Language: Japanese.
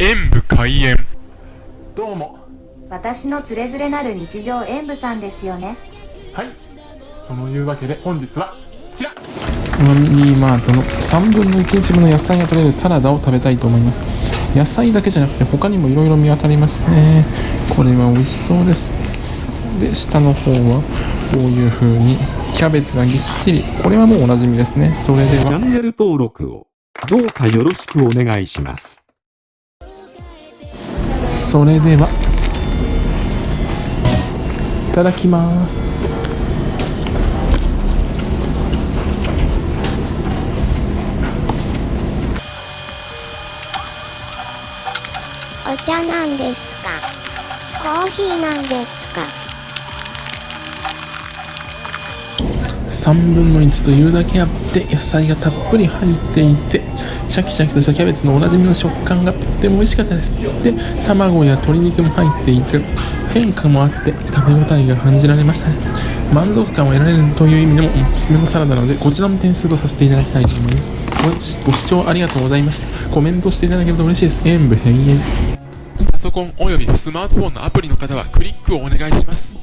演武開演。どうも。私のつれづれなる日常演舞さんですよね。はい。そのいうわけで本日はこちら。ファミリーマートの3分の1日分の野菜が取れるサラダを食べたいと思います。野菜だけじゃなくて他にもいろいろ見当たりますね。これは美味しそうです。で下の方はこういう風にキャベツがぎっしり。これはもうおなじみですね。それでは。チャンネル登録をどうかよろしくお願いします。それでは。いただきます。お茶なんですか？コーヒーなんですか？3分の1というだけあって野菜がたっぷり入っていてシャキシャキとしたキャベツのおなじみの食感がとっても美味しかったです。で卵や鶏肉も入っていて変化もあって食べ応えが感じられましたね。満足感を得られるという意味でもおすすめのサラダなのでこちらも点数とさせていただきたいと思います。ご視聴ありがとうございました。コメントしていただけると嬉しいです。演武閉園。パソコンおよびスマートフォンのアプリの方はクリックをお願いします。